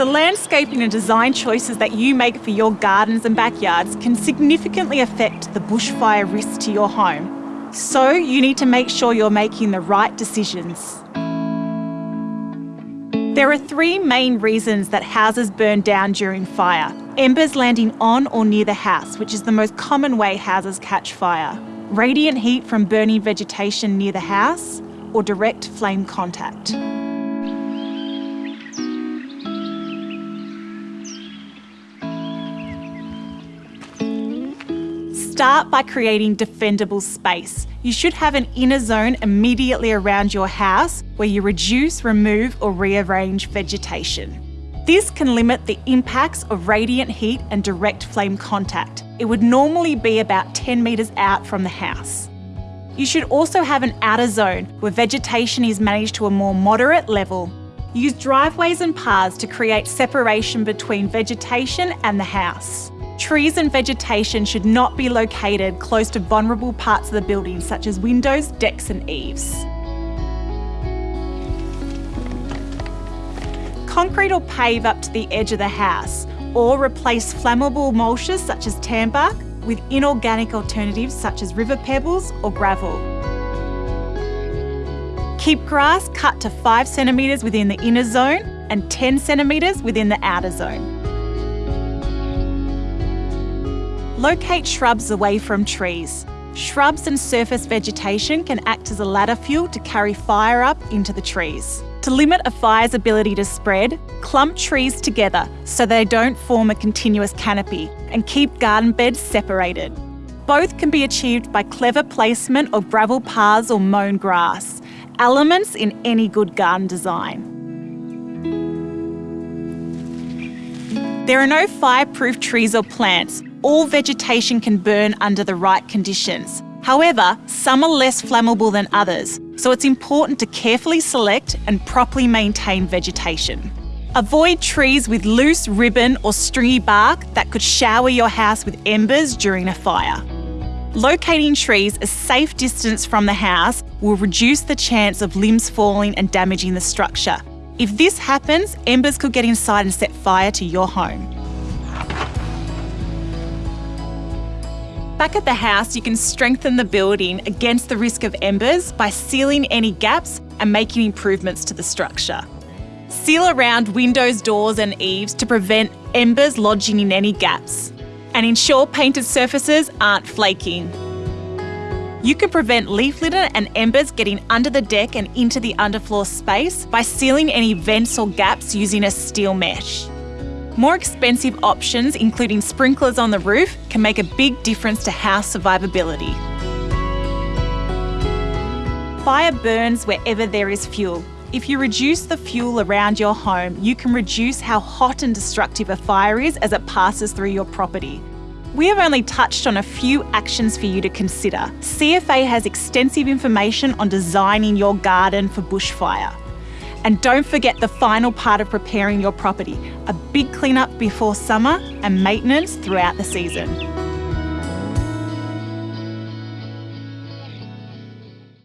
The landscaping and design choices that you make for your gardens and backyards can significantly affect the bushfire risk to your home. So you need to make sure you're making the right decisions. There are three main reasons that houses burn down during fire. Embers landing on or near the house, which is the most common way houses catch fire. Radiant heat from burning vegetation near the house, or direct flame contact. Start by creating defendable space. You should have an inner zone immediately around your house where you reduce, remove or rearrange vegetation. This can limit the impacts of radiant heat and direct flame contact. It would normally be about 10 metres out from the house. You should also have an outer zone where vegetation is managed to a more moderate level. Use driveways and paths to create separation between vegetation and the house. Trees and vegetation should not be located close to vulnerable parts of the building such as windows, decks and eaves. Concrete or pave up to the edge of the house or replace flammable mulches such as tan bark with inorganic alternatives such as river pebbles or gravel. Keep grass cut to 5 centimetres within the inner zone and 10 centimetres within the outer zone. Locate shrubs away from trees. Shrubs and surface vegetation can act as a ladder fuel to carry fire up into the trees. To limit a fire's ability to spread, clump trees together so they don't form a continuous canopy and keep garden beds separated. Both can be achieved by clever placement of gravel paths or mown grass, elements in any good garden design. There are no fireproof trees or plants, all vegetation can burn under the right conditions. However, some are less flammable than others, so it's important to carefully select and properly maintain vegetation. Avoid trees with loose ribbon or stringy bark that could shower your house with embers during a fire. Locating trees a safe distance from the house will reduce the chance of limbs falling and damaging the structure. If this happens, embers could get inside and set fire to your home. Back at the house, you can strengthen the building against the risk of embers by sealing any gaps and making improvements to the structure. Seal around windows, doors and eaves to prevent embers lodging in any gaps and ensure painted surfaces aren't flaking. You can prevent leaf litter and embers getting under the deck and into the underfloor space by sealing any vents or gaps using a steel mesh. More expensive options, including sprinklers on the roof, can make a big difference to house survivability. Fire burns wherever there is fuel. If you reduce the fuel around your home, you can reduce how hot and destructive a fire is as it passes through your property. We have only touched on a few actions for you to consider. CFA has extensive information on designing your garden for bushfire. And don't forget the final part of preparing your property, a big cleanup before summer and maintenance throughout the season.